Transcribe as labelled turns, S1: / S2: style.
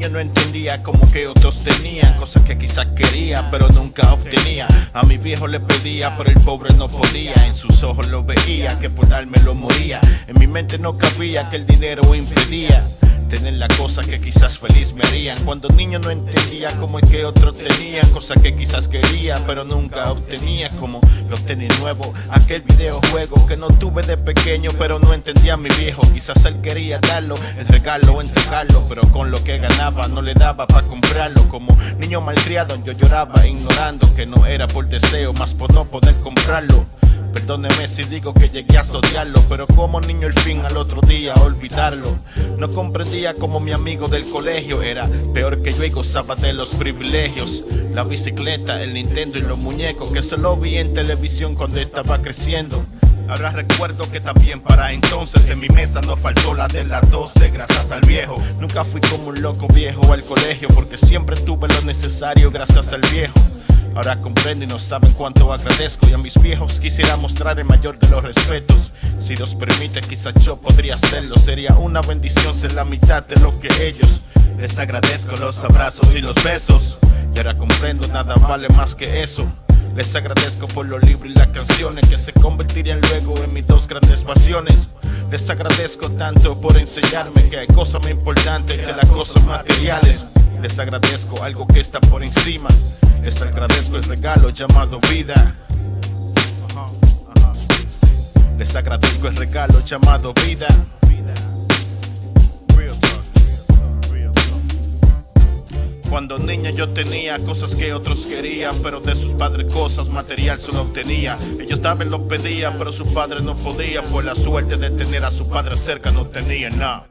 S1: Niño no entendía como que otros tenían Cosas que quizás quería pero nunca obtenía. A mi viejo le pedía pero el pobre no podía. En sus ojos lo veía que por darme lo moría. En mi mente no cabía que el dinero impedía Tener las cosas que quizás feliz me harían. Cuando niño no entendía cómo es que otros tenían Cosas que quizás quería pero nunca obtenía Como los tenis nuevos, aquel videojuego Que no tuve de pequeño pero no entendía a mi viejo. Quizás él quería darlo, el regalo, entregarlo Pero con lo que ganaba no le daba para comprarlo. Como niño malcriado yo lloraba ignorando Que no era por deseo, más por no poder comprarlo Perdóneme si digo que llegué a odiarlo Pero como niño el fin al otro día olvidarlo. No comprendía como mi amigo del colegio Era peor que yo y gozaba de los privilegios. La bicicleta, el Nintendo y los muñecos Que solo vi en televisión cuando estaba creciendo Ahora recuerdo que también para entonces en mi mesa no faltó la de las 12 gracias al viejo. Nunca fui como un loco viejo al colegio porque siempre tuve lo necesario gracias al viejo. Ahora comprendo y no saben cuánto agradezco Y a mis viejos quisiera mostrar el mayor de los respetos. Si Dios permite quizás yo podría hacerlo Sería una bendición ser la mitad de lo que ellos. Les agradezco los abrazos y los besos Y ahora comprendo nada vale más que eso les agradezco por los libros y las canciones que se convertirían luego en mis dos grandes pasiones. Les agradezco tanto por enseñarme que hay cosas más importantes que las cosas materiales. Les agradezco algo que está por encima. Les agradezco el regalo llamado vida. Les agradezco el regalo llamado vida. Cuando niño yo tenía cosas que otros querían Pero de sus padres cosas material solo obtenía. Ellos también lo pedían pero su padre no podía Por la suerte de tener a su padre cerca no tenía nada